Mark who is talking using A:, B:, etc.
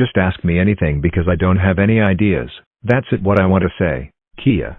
A: Just ask me anything because I don't have any ideas. That's it what I want to say, Kia.